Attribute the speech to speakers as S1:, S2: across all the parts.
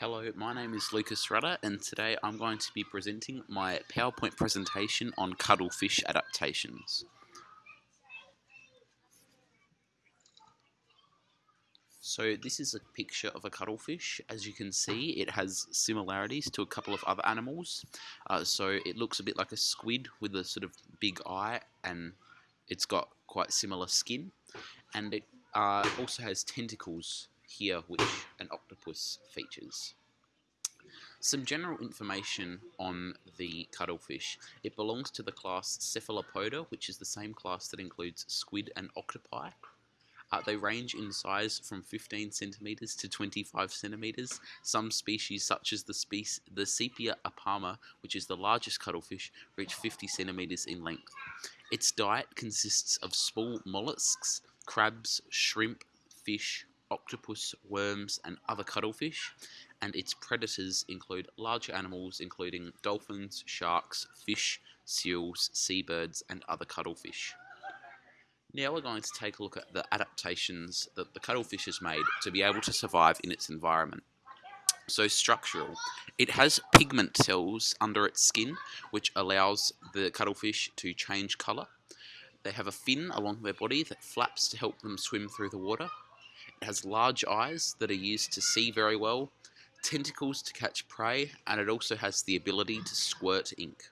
S1: Hello, my name is Lucas Rudder and today I'm going to be presenting my PowerPoint presentation on cuttlefish adaptations. So this is a picture of a cuttlefish. As you can see, it has similarities to a couple of other animals. Uh, so it looks a bit like a squid with a sort of big eye and it's got quite similar skin. And it uh, also has tentacles here which an octopus features. Some general information on the cuttlefish. It belongs to the class Cephalopoda, which is the same class that includes squid and octopi. Uh, they range in size from 15 centimeters to 25 centimeters. Some species, such as the, species, the Sepia apama, which is the largest cuttlefish, reach 50 centimeters in length. Its diet consists of small mollusks, crabs, shrimp, fish, octopus, worms, and other cuttlefish, and its predators include larger animals including dolphins, sharks, fish, seals, seabirds, and other cuttlefish. Now we're going to take a look at the adaptations that the cuttlefish has made to be able to survive in its environment. So structural. It has pigment cells under its skin which allows the cuttlefish to change colour. They have a fin along their body that flaps to help them swim through the water. It has large eyes that are used to see very well, tentacles to catch prey, and it also has the ability to squirt ink.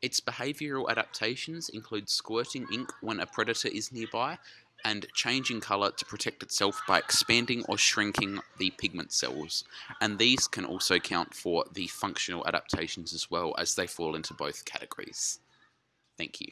S1: Its behavioural adaptations include squirting ink when a predator is nearby and changing colour to protect itself by expanding or shrinking the pigment cells. And these can also count for the functional adaptations as well as they fall into both categories. Thank you.